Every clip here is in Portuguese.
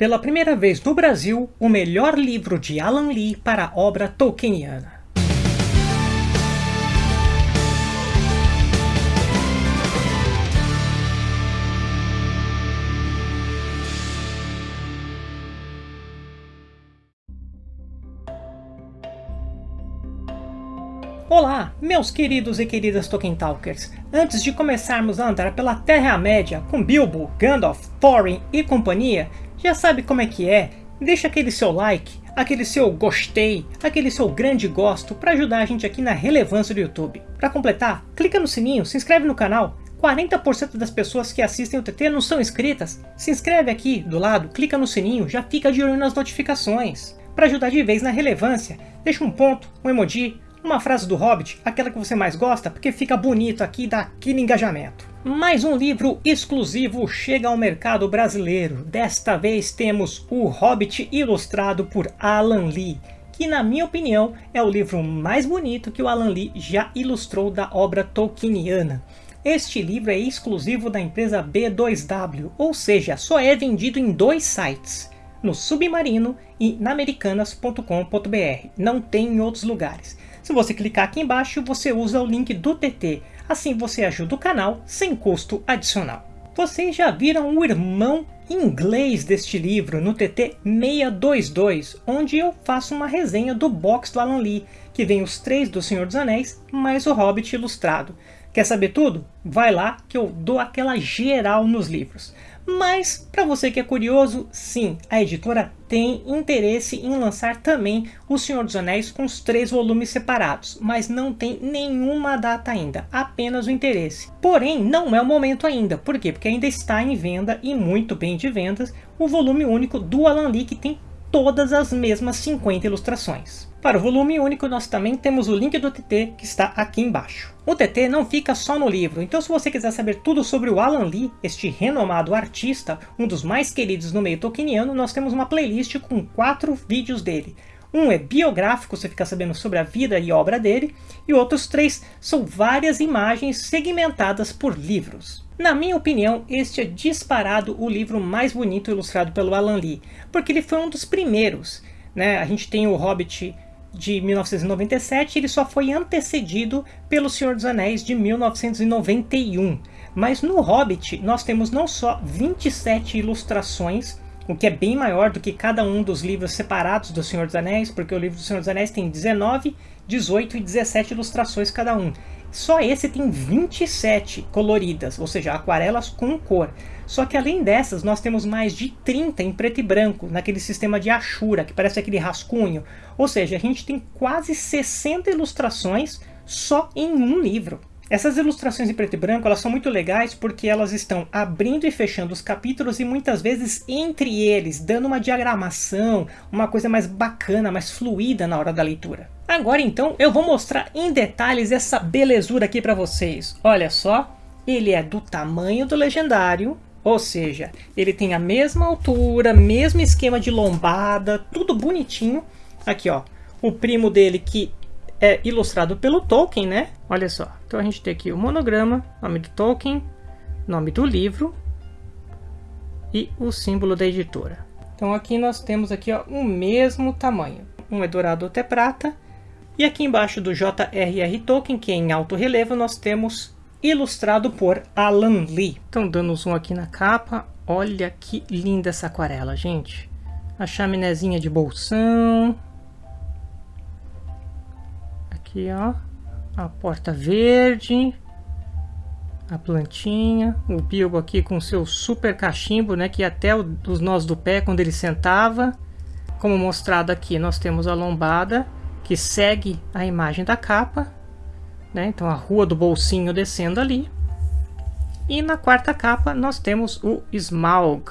Pela primeira vez no Brasil, o melhor livro de Alan Lee para a obra tolkieniana. Olá, meus queridos e queridas Tolkien Talkers! Antes de começarmos a andar pela Terra-média com Bilbo, Gandalf, Thorin e companhia, já sabe como é que é? Deixa aquele seu like, aquele seu gostei, aquele seu grande gosto para ajudar a gente aqui na relevância do YouTube. Para completar, clica no sininho, se inscreve no canal. 40% das pessoas que assistem o TT não são inscritas. Se inscreve aqui do lado, clica no sininho, já fica de olho nas notificações. Para ajudar de vez na relevância, deixa um ponto, um emoji, uma frase do Hobbit, aquela que você mais gosta, porque fica bonito aqui e dá aquele engajamento. Mais um livro exclusivo chega ao mercado brasileiro. Desta vez temos O Hobbit ilustrado por Alan Lee, que na minha opinião é o livro mais bonito que o Alan Lee já ilustrou da obra tolkieniana. Este livro é exclusivo da empresa B2W, ou seja, só é vendido em dois sites, no Submarino e na americanas.com.br, não tem em outros lugares. Se você clicar aqui embaixo, você usa o link do TT, Assim você ajuda o canal sem custo adicional. Vocês já viram o irmão inglês deste livro no TT 622, onde eu faço uma resenha do box do Alan Lee, que vem os três do Senhor dos Anéis, mais o Hobbit ilustrado. Quer saber tudo? Vai lá que eu dou aquela geral nos livros. Mas, para você que é curioso, sim, a editora tem interesse em lançar também O Senhor dos Anéis com os três volumes separados, mas não tem nenhuma data ainda, apenas o interesse. Porém, não é o momento ainda, por quê? Porque ainda está em venda e muito bem de vendas o volume único do Alan Lee que tem todas as mesmas 50 ilustrações. Para o volume único nós também temos o link do TT que está aqui embaixo. O TT não fica só no livro, então se você quiser saber tudo sobre o Alan Lee, este renomado artista, um dos mais queridos no meio tolkieniano, nós temos uma playlist com quatro vídeos dele. Um é biográfico, você fica sabendo sobre a vida e obra dele, e outros três são várias imagens segmentadas por livros. Na minha opinião, este é disparado o livro mais bonito ilustrado pelo Alan Lee, porque ele foi um dos primeiros. Né? A gente tem o Hobbit de 1997, ele só foi antecedido pelo Senhor dos Anéis de 1991. Mas no Hobbit nós temos não só 27 ilustrações, o que é bem maior do que cada um dos livros separados do Senhor dos Anéis, porque o livro do Senhor dos Anéis tem 19, 18 e 17 ilustrações cada um. Só esse tem 27 coloridas, ou seja, aquarelas com cor. Só que além dessas, nós temos mais de 30 em preto e branco, naquele sistema de Ashura, que parece aquele rascunho. Ou seja, a gente tem quase 60 ilustrações só em um livro. Essas ilustrações em preto e branco elas são muito legais porque elas estão abrindo e fechando os capítulos e muitas vezes entre eles, dando uma diagramação, uma coisa mais bacana, mais fluida na hora da leitura. Agora então eu vou mostrar em detalhes essa belezura aqui para vocês. Olha só, ele é do tamanho do legendário, ou seja, ele tem a mesma altura, mesmo esquema de lombada, tudo bonitinho. Aqui, ó, o primo dele que é ilustrado pelo Tolkien, né? Olha só, então a gente tem aqui o monograma, nome do Tolkien, nome do livro e o símbolo da editora. Então aqui nós temos aqui ó, o mesmo tamanho. Um é dourado, outro é prata. E aqui embaixo do J.R.R. Tolkien, que é em alto relevo, nós temos ilustrado por Alan Lee. Então, dando um zoom aqui na capa, olha que linda essa aquarela, gente. A chaminézinha de bolsão. Aqui, ó. A porta verde. A plantinha. O Bilbo aqui com seu super cachimbo, né? Que até os nós do pé quando ele sentava. Como mostrado aqui, nós temos a lombada que segue a imagem da capa né? Então a rua do bolsinho descendo ali. E na quarta capa nós temos o Smaug,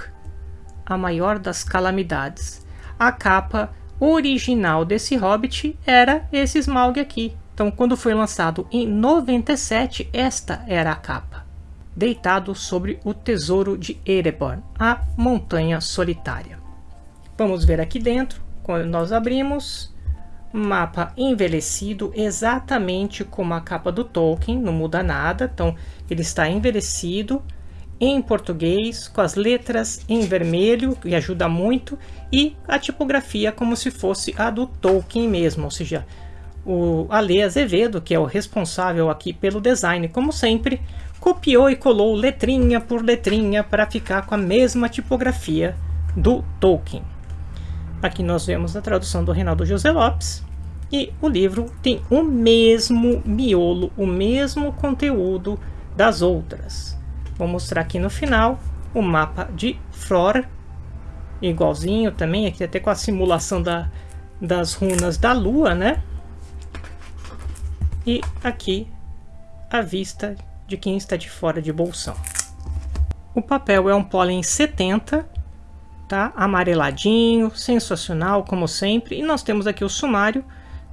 a maior das calamidades. A capa original desse Hobbit era esse Smaug aqui. Então quando foi lançado em 97, esta era a capa. Deitado sobre o tesouro de Ereborn, a montanha solitária. Vamos ver aqui dentro, quando nós abrimos, mapa envelhecido exatamente como a capa do Tolkien, não muda nada, então ele está envelhecido em português, com as letras em vermelho, que ajuda muito, e a tipografia como se fosse a do Tolkien mesmo, ou seja, o Ale Azevedo, que é o responsável aqui pelo design, como sempre, copiou e colou letrinha por letrinha para ficar com a mesma tipografia do Tolkien. Aqui nós vemos a tradução do Reinaldo José Lopes, e o livro tem o mesmo miolo, o mesmo conteúdo das outras. Vou mostrar aqui no final o mapa de Flora, igualzinho também, aqui até com a simulação da, das runas da lua, né? E aqui a vista de quem está de fora de bolsão. O papel é um pólen 70, tá? Amareladinho, sensacional como sempre. E nós temos aqui o sumário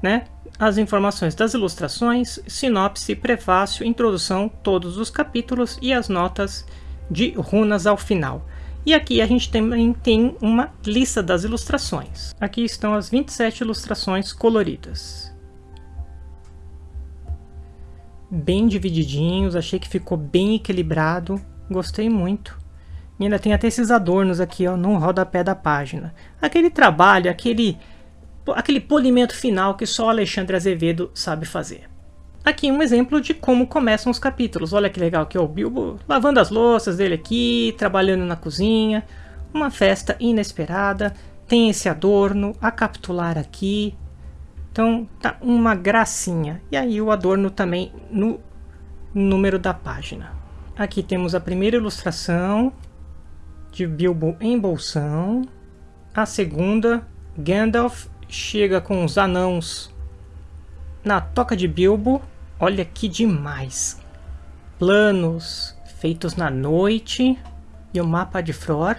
né? As informações das ilustrações, sinopse, prefácio, introdução, todos os capítulos e as notas de runas ao final. E aqui a gente também tem uma lista das ilustrações. Aqui estão as 27 ilustrações coloridas. Bem divididinhos, achei que ficou bem equilibrado, gostei muito. E ainda tem até esses adornos aqui ó, no rodapé da página. Aquele trabalho, aquele aquele polimento final que só Alexandre Azevedo sabe fazer. Aqui um exemplo de como começam os capítulos. Olha que legal que é o Bilbo lavando as louças dele aqui, trabalhando na cozinha. Uma festa inesperada. Tem esse adorno, a capitular aqui. Então tá uma gracinha. E aí o adorno também no número da página. Aqui temos a primeira ilustração de Bilbo em bolsão. A segunda, Gandalf chega com os anãos na toca de Bilbo. Olha que demais. Planos feitos na noite e o mapa de Fror.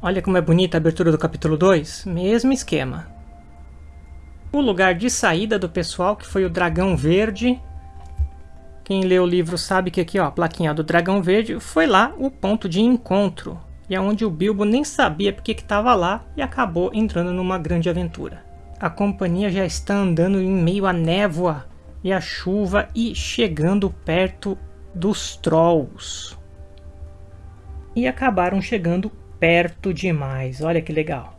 Olha como é bonita a abertura do capítulo 2. Mesmo esquema. O lugar de saída do pessoal, que foi o Dragão Verde. Quem lê o livro sabe que aqui, ó, a plaquinha do Dragão Verde, foi lá o ponto de encontro e é onde o Bilbo nem sabia porque estava lá e acabou entrando numa grande aventura. A companhia já está andando em meio à névoa e à chuva e chegando perto dos Trolls. E acabaram chegando perto demais, olha que legal.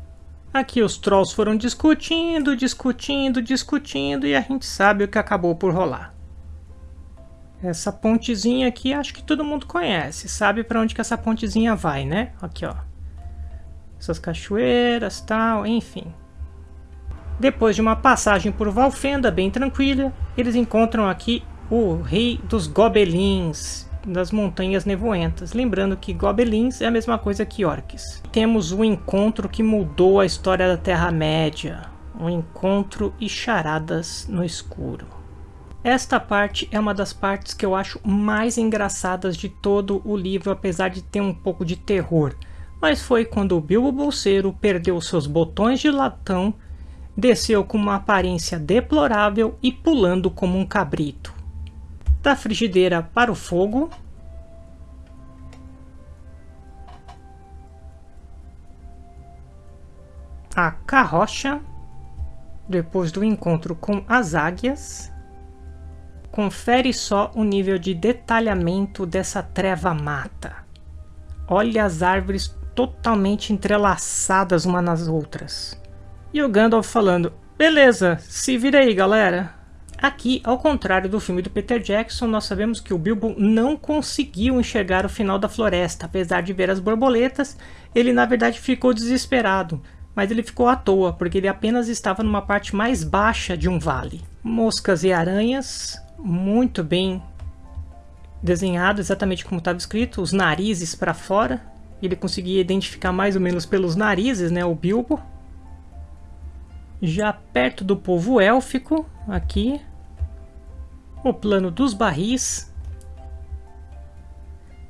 Aqui os Trolls foram discutindo, discutindo, discutindo e a gente sabe o que acabou por rolar. Essa pontezinha aqui acho que todo mundo conhece, sabe para onde que essa pontezinha vai, né? Aqui, ó. Essas cachoeiras, tal, enfim. Depois de uma passagem por Valfenda bem tranquila, eles encontram aqui o rei dos gobelins das montanhas nevoentas. Lembrando que gobelins é a mesma coisa que orcs. Temos um encontro que mudou a história da Terra-média. Um encontro e charadas no escuro. Esta parte é uma das partes que eu acho mais engraçadas de todo o livro, apesar de ter um pouco de terror. Mas foi quando o Bilbo Bolseiro perdeu seus botões de latão, desceu com uma aparência deplorável e pulando como um cabrito. Da frigideira para o fogo, a carrocha, depois do encontro com as águias, Confere só o nível de detalhamento dessa treva mata. Olha as árvores totalmente entrelaçadas umas nas outras. E o Gandalf falando, beleza, se vira aí galera. Aqui, ao contrário do filme do Peter Jackson, nós sabemos que o Bilbo não conseguiu enxergar o final da floresta. Apesar de ver as borboletas, ele na verdade ficou desesperado. Mas ele ficou à toa, porque ele apenas estava numa parte mais baixa de um vale. Moscas e aranhas, muito bem desenhado, exatamente como estava escrito, os narizes para fora. Ele conseguia identificar mais ou menos pelos narizes, né, o Bilbo. Já perto do povo élfico, aqui, o plano dos barris,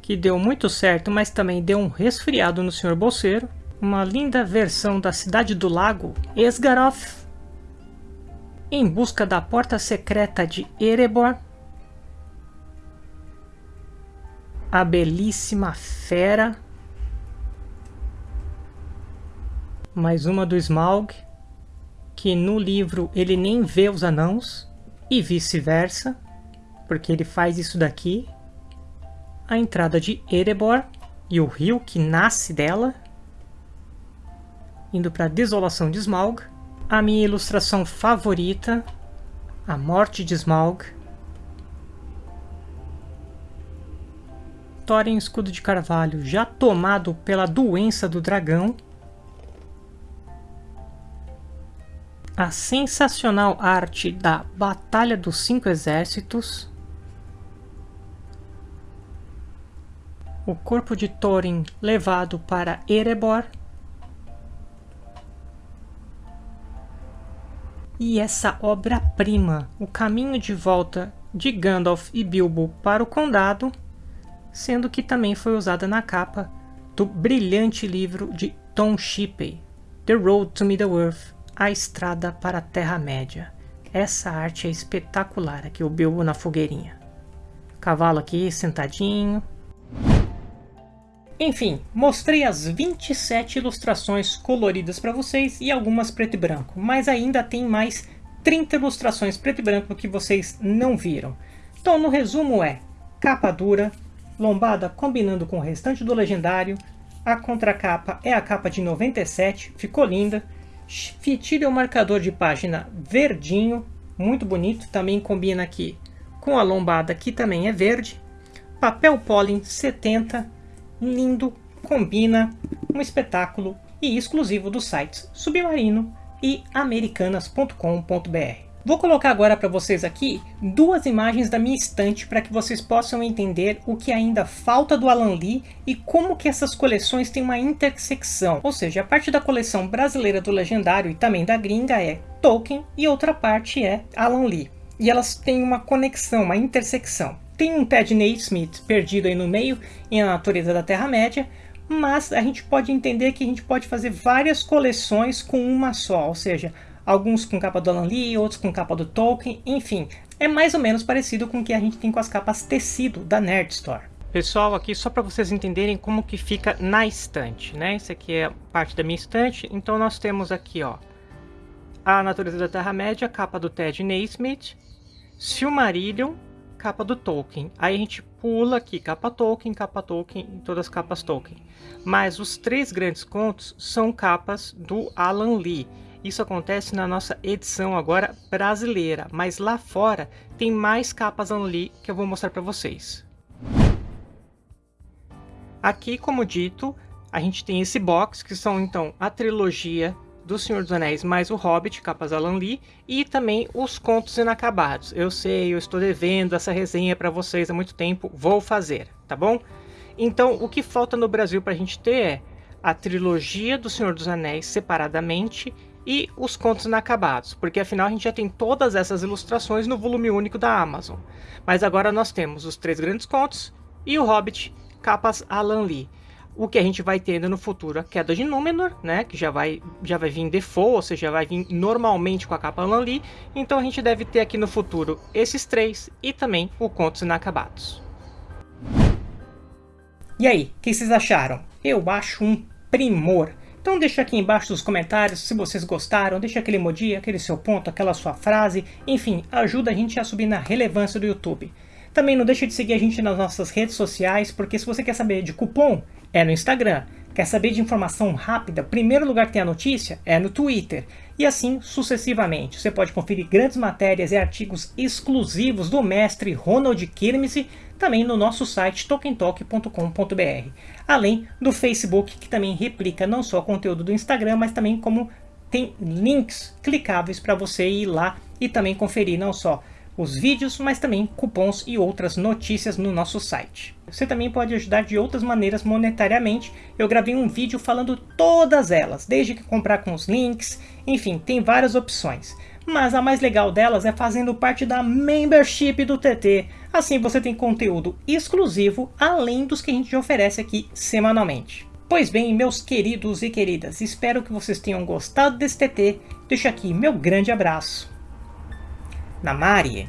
que deu muito certo, mas também deu um resfriado no Sr. Bolseiro. Uma linda versão da Cidade do Lago, Esgaroth, em busca da porta secreta de Erebor, a belíssima fera, mais uma do Smaug, que no livro ele nem vê os anãos, e vice-versa, porque ele faz isso daqui. a entrada de Erebor e o rio que nasce dela, indo para a Desolação de Smaug, a minha ilustração favorita, a Morte de Smaug, Thorin Escudo de Carvalho já tomado pela doença do dragão, a sensacional arte da Batalha dos Cinco Exércitos, o corpo de Thorin levado para Erebor, e essa obra-prima, o caminho de volta de Gandalf e Bilbo para o Condado, sendo que também foi usada na capa do brilhante livro de Tom Shippey, The Road to Middle-earth, A Estrada para a Terra-média. Essa arte é espetacular, aqui o Bilbo na fogueirinha. Cavalo aqui sentadinho. Enfim, mostrei as 27 ilustrações coloridas para vocês e algumas preto e branco, mas ainda tem mais 30 ilustrações preto e branco que vocês não viram. Então no resumo é capa dura, lombada combinando com o restante do legendário, a contracapa é a capa de 97, ficou linda, fitilha o marcador de página verdinho, muito bonito, também combina aqui com a lombada que também é verde, papel pólen 70, lindo, combina, um espetáculo e exclusivo dos sites Submarino e americanas.com.br. Vou colocar agora para vocês aqui duas imagens da minha estante para que vocês possam entender o que ainda falta do Alan Lee e como que essas coleções têm uma intersecção. Ou seja, a parte da coleção brasileira do Legendário e também da gringa é Tolkien e outra parte é Alan Lee. E elas têm uma conexão, uma intersecção. Tem um Ted Naismith perdido aí no meio em A Natureza da Terra-média, mas a gente pode entender que a gente pode fazer várias coleções com uma só, ou seja, alguns com capa do Alan Lee, outros com capa do Tolkien, enfim, é mais ou menos parecido com o que a gente tem com as capas tecido da Nerd Store. Pessoal, aqui só para vocês entenderem como que fica na estante, né? Isso aqui é parte da minha estante, então nós temos aqui, ó, A Natureza da Terra-média, capa do Ted Naismith, Silmarillion, capa do Tolkien. Aí a gente pula aqui, capa Tolkien, capa Tolkien todas as capas Tolkien. Mas os três grandes contos são capas do Alan Lee. Isso acontece na nossa edição agora brasileira, mas lá fora tem mais capas ali que eu vou mostrar para vocês. Aqui, como dito, a gente tem esse box, que são então a trilogia do Senhor dos Anéis mais o Hobbit, capas Alan Lee, e também os contos inacabados. Eu sei, eu estou devendo essa resenha para vocês há muito tempo, vou fazer, tá bom? Então, o que falta no Brasil para a gente ter é a trilogia do Senhor dos Anéis separadamente e os contos inacabados, porque afinal a gente já tem todas essas ilustrações no volume único da Amazon. Mas agora nós temos os três grandes contos e o Hobbit, capas Alan Lee. O que a gente vai tendo no futuro, a Queda de Númenor, né, que já vai, já vai vir default, ou seja, vai vir normalmente com a capa Alan Lee. Então a gente deve ter aqui no futuro esses três e também o Contos Inacabados. E aí, o que vocês acharam? Eu acho um primor. Então deixa aqui embaixo nos comentários se vocês gostaram, deixa aquele emoji, aquele seu ponto, aquela sua frase, enfim, ajuda a gente a subir na relevância do YouTube. Também não deixe de seguir a gente nas nossas redes sociais, porque se você quer saber de cupom, é no Instagram. Quer saber de informação rápida? Primeiro lugar que tem a notícia é no Twitter. E assim sucessivamente. Você pode conferir grandes matérias e artigos exclusivos do mestre Ronald Kirmese também no nosso site tokentalk.com.br. Além do Facebook, que também replica não só conteúdo do Instagram, mas também como tem links clicáveis para você ir lá e também conferir não só os vídeos, mas também cupons e outras notícias no nosso site. Você também pode ajudar de outras maneiras monetariamente. Eu gravei um vídeo falando todas elas, desde que comprar com os links, enfim, tem várias opções. Mas a mais legal delas é fazendo parte da membership do TT. Assim você tem conteúdo exclusivo, além dos que a gente oferece aqui semanalmente. Pois bem, meus queridos e queridas, espero que vocês tenham gostado desse TT. Deixo aqui meu grande abraço. Namari